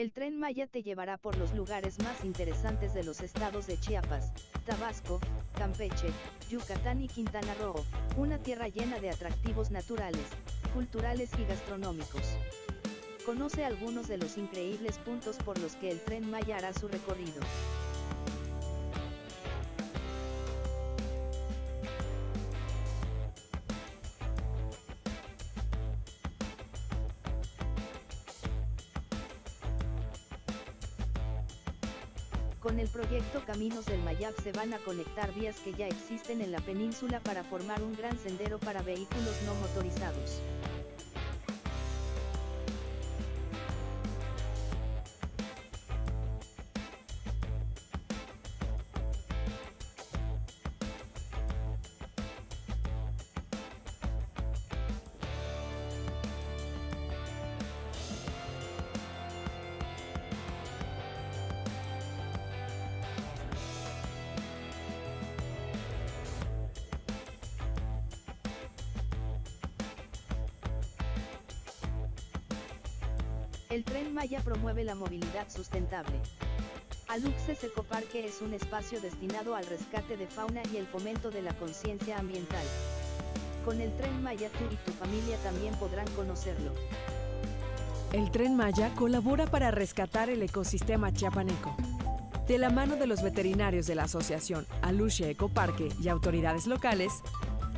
El tren Maya te llevará por los lugares más interesantes de los estados de Chiapas, Tabasco, Campeche, Yucatán y Quintana Roo, una tierra llena de atractivos naturales, culturales y gastronómicos. Conoce algunos de los increíbles puntos por los que el tren Maya hará su recorrido. Con el proyecto Caminos del Mayab se van a conectar vías que ya existen en la península para formar un gran sendero para vehículos no motorizados. El Tren Maya promueve la movilidad sustentable. Aluxes Ecoparque es un espacio destinado al rescate de fauna y el fomento de la conciencia ambiental. Con el Tren Maya tú y tu familia también podrán conocerlo. El Tren Maya colabora para rescatar el ecosistema chiapaneco. De la mano de los veterinarios de la asociación Aluche Ecoparque y autoridades locales,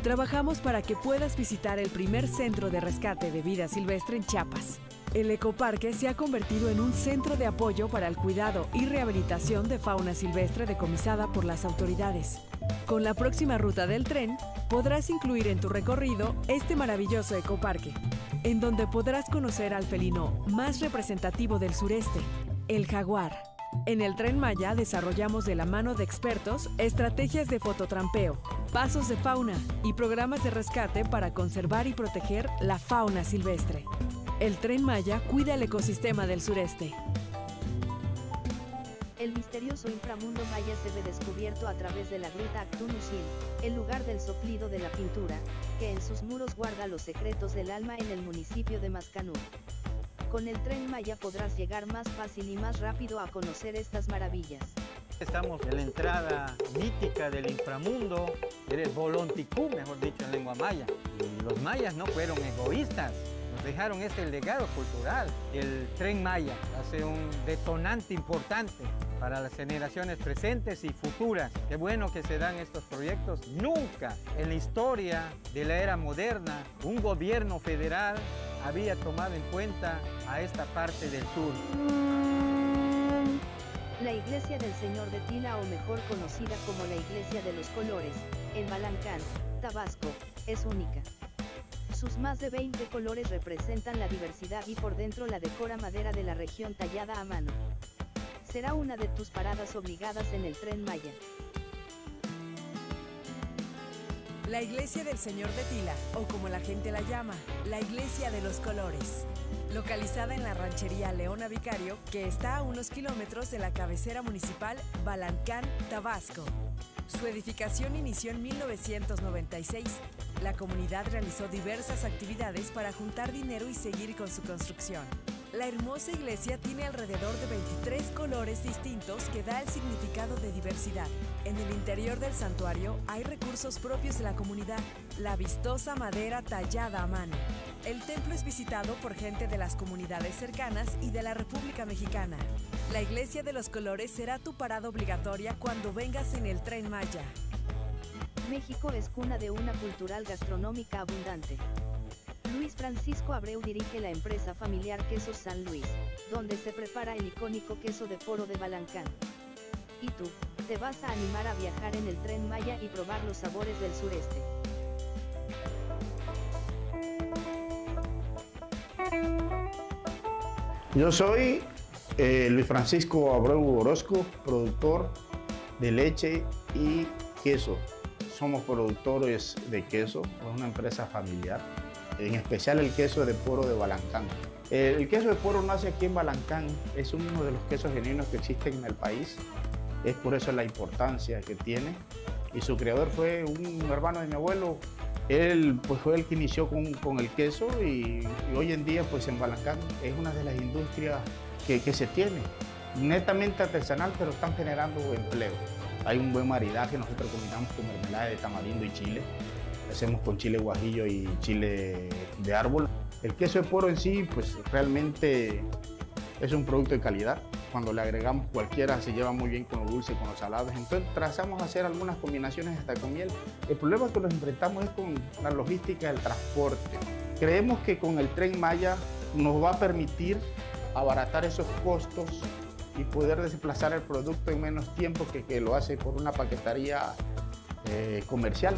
trabajamos para que puedas visitar el primer centro de rescate de vida silvestre en Chiapas. El ecoparque se ha convertido en un centro de apoyo para el cuidado y rehabilitación de fauna silvestre decomisada por las autoridades. Con la próxima ruta del tren, podrás incluir en tu recorrido este maravilloso ecoparque, en donde podrás conocer al felino más representativo del sureste, el jaguar. En el Tren Maya desarrollamos de la mano de expertos estrategias de fototrampeo, pasos de fauna y programas de rescate para conservar y proteger la fauna silvestre. El Tren Maya cuida el ecosistema del sureste. El misterioso inframundo maya se ve descubierto a través de la gruta Actunusil, el lugar del soplido de la pintura, que en sus muros guarda los secretos del alma en el municipio de Mascanú. Con el tren Maya podrás llegar más fácil y más rápido a conocer estas maravillas. Estamos en la entrada mítica del inframundo, eres Volonticú, mejor dicho en lengua maya. Y los mayas no fueron egoístas, dejaron este legado cultural. El Tren Maya hace un detonante importante para las generaciones presentes y futuras. Qué bueno que se dan estos proyectos. Nunca en la historia de la era moderna un gobierno federal había tomado en cuenta a esta parte del sur. La iglesia del Señor de Tila o mejor conocida como la iglesia de los colores, en Balancán, Tabasco, es única. Sus más de 20 colores representan la diversidad y por dentro la decora madera de la región tallada a mano. Será una de tus paradas obligadas en el tren Maya. La Iglesia del Señor de Tila, o como la gente la llama, la Iglesia de los Colores. Localizada en la ranchería Leona Vicario, que está a unos kilómetros de la cabecera municipal Balancán, Tabasco. Su edificación inició en 1996. La comunidad realizó diversas actividades para juntar dinero y seguir con su construcción. La hermosa iglesia tiene alrededor de 23 colores distintos que da el significado de diversidad. En el interior del santuario hay recursos propios de la comunidad, la vistosa madera tallada a mano. El templo es visitado por gente de las comunidades cercanas y de la República Mexicana. La Iglesia de los Colores será tu parada obligatoria cuando vengas en el Tren Maya. México es cuna de una cultural gastronómica abundante. Luis Francisco Abreu dirige la empresa familiar Quesos San Luis, donde se prepara el icónico queso de foro de Balancán. ¿Y tú, te vas a animar a viajar en el tren Maya y probar los sabores del sureste? Yo soy eh, Luis Francisco Abreu Orozco, productor de leche y queso. Somos productores de queso, es una empresa familiar, en especial el queso de poro de Balancán. El queso de poro nace aquí en Balancán, es uno de los quesos genuinos que existen en el país, es por eso la importancia que tiene. Y su creador fue un hermano de mi abuelo, él pues, fue el que inició con, con el queso y, y, hoy en día pues en Balancán es una de las industrias que, que se tiene. Netamente artesanal, pero están generando empleo. Hay un buen maridaje, nosotros combinamos con mermelada de tamarindo y chile. Hacemos con chile guajillo y chile de árbol. El queso de poro en sí, pues realmente es un producto de calidad. Cuando le agregamos cualquiera se lleva muy bien con lo dulce, con los salados. Entonces trazamos hacer algunas combinaciones hasta con miel. El problema que nos enfrentamos es con la logística del transporte. Creemos que con el tren Maya nos va a permitir abaratar esos costos y poder desplazar el producto en menos tiempo que, que lo hace por una paquetería eh, comercial.